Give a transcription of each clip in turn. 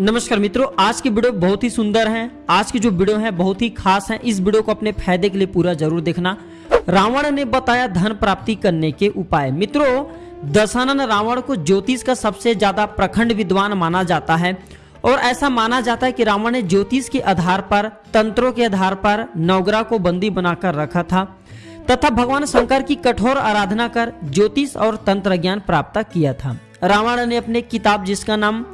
नमस्कार मित्रों, आज की वीडियो बहुत ही सुंदर है। आज की जो वीडियो है बहुत ही खास है। इस वीडियो को अपने फ़ायदे के लिए पूरा ज़रूर देखना। रावण ने बताया धन प्राप्ति करने के उपाय। मित्रों दशानन रावण को ज्योतिष का सबसे ज़्यादा प्रखंड विद्वान माना जाता है। और ऐसा माना जाता है कि रावण ने ज्योतिष के आधार पर, तंत्रों के आधार पर नवग्रह को बंदी बनाकर रखा था। तथा भगवान शंकर की कठोर आराधना कर ज्योतिष और तंत्र ज्ञान प्राप्त किया था। रावण ने अपने किताब जिसका नाम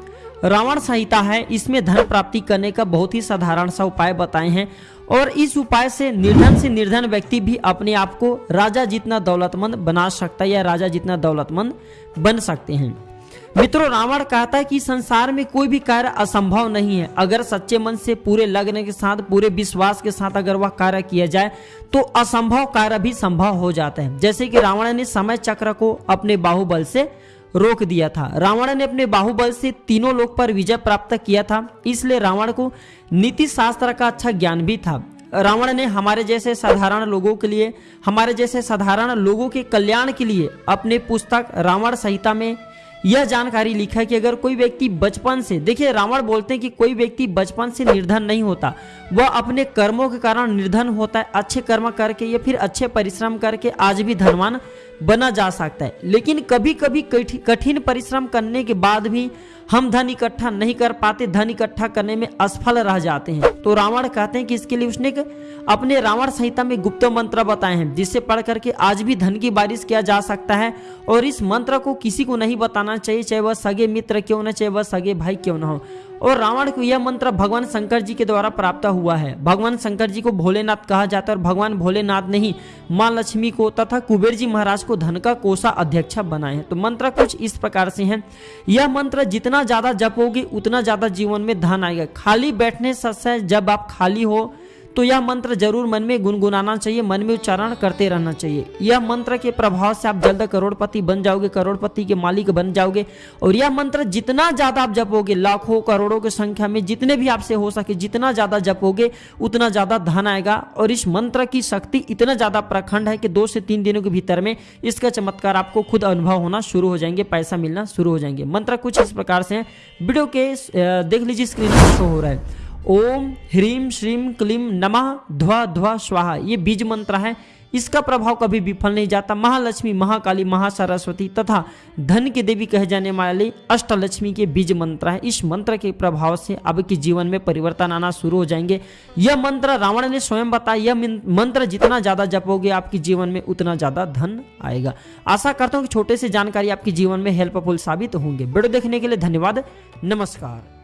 रावण संहिता है। इसमें धन प्राप्ति करने का बहुत ही साधारण सा उपाय बताए हैं और इस उपाय से निर्धन से निर्धन व्यक्ति भी अपने आप को राजा जितना दौलतमंद बना सकता है या राजा जितना दौलतमंद बन सकते हैं। मित्रों, रावण कहता है कि संसार में कोई भी कार्य असंभव नहीं है। अगर सच्चे मन से पूरे लग्न के साथ, पूरे विश्वास के साथ अगर वह कार्य किया जाए तो असंभव कार्य भी संभव हो जाता है। जैसे कि रावण ने समय चक्र को अपने बाहुबल से रोक दिया था। रावण ने अपने बाहुबल से तीनों लोक पर विजय प्राप्त किया था, इसलिए रावण को नीति शास्त्र का अच्छा ज्ञान भी था। रावण ने हमारे जैसे साधारण लोगों के लिए, हमारे जैसे साधारण लोगों के कल्याण के लिए अपने पुस्तक रावण संहिता में यह जानकारी लिखा है कि अगर कोई व्यक्ति बचपन से, देखिए रावण बोलते हैं कि कोई व्यक्ति बचपन से निर्धन नहीं होता। वह अपने कर्मों के कारण निर्धन होता है, अच्छे कर्म करके या फिर अच्छे परिश्रम करके आज भी धनवान बना जा सकता है। लेकिन कभी कभी कठिन परिश्रम करने के बाद भी हम धन इकट्ठा नहीं कर पाते, धन इकट्ठा करने में असफल रह जाते हैं। तो रावण कहते हैं कि इसके लिए उसने अपने रावण संहिता में गुप्त मंत्र बताए हैं, जिससे पढ़ करके आज भी धन की बारिश किया जा सकता है, और इस मंत्र को किसी को नहीं बताना चाहिए, चाहे वह सगे मित्र क्यों न, चाहे वह सगे भाई क्यों न हो। और रावण को यह मंत्र भगवान शंकर जी के द्वारा प्राप्त हुआ है। भगवान शंकर जी को भोलेनाथ कहा जाता है और भगवान भोलेनाथ ने ही माँ लक्ष्मी को तथा कुबेर जी महाराज को धन का कोषा अध्यक्ष बनाए हैं। तो मंत्र कुछ इस प्रकार से है। यह मंत्र जितना ज़्यादा जपोगे, उतना ज़्यादा जीवन में धन आएगा। खाली बैठने से जब आप खाली हो तो यह मंत्र ज़रूर मन में गुनगुनाना चाहिए, मन में उच्चारण करते रहना चाहिए। यह मंत्र के प्रभाव से आप जल्द करोड़पति बन जाओगे, करोड़पति के मालिक बन जाओगे और यह मंत्र जितना ज़्यादा आप जपोगे, लाखों, करोड़ों की संख्या में जितने भी आपसे हो सके, जितना ज़्यादा जपोगे, उतना ज़्यादा धन आएगा और इस मंत्र की शक्ति इतना ज़्यादा प्रखंड है कि दो से तीन दिनों के भीतर में इसका चमत्कार आपको खुद अनुभव होना शुरू हो जाएँगे, पैसा मिलना शुरू हो जाएँगे। मंत्र कुछ इस प्रकार से है। वीडियो के देख लीजिए स्क्रीन पर शो हो रहा है। ओम ह्रीम श्रीम क्लीम नमः, ध्वा ध्वा स्वाहा। ये बीज मंत्र है। इसका प्रभाव कभी विफल नहीं जाता। महालक्ष्मी, महाकाली, महासरस्वती तथा धन की देवी कहे जाने वाले अष्टलक्ष्मी के बीज मंत्र है। इस मंत्र के प्रभाव से आपके जीवन में परिवर्तन आना शुरू हो जाएँगे। यह मंत्र रावण ने स्वयं बताया। यह मंत्र जितना ज़्यादा जपोगे आपके जीवन में उतना ज़्यादा धन आएगा। आशा करता हूँ कि छोटे से जानकारी आपके जीवन में हेल्पफुल साबित होंगे। वीडियो देखने के लिए धन्यवाद। नमस्कार।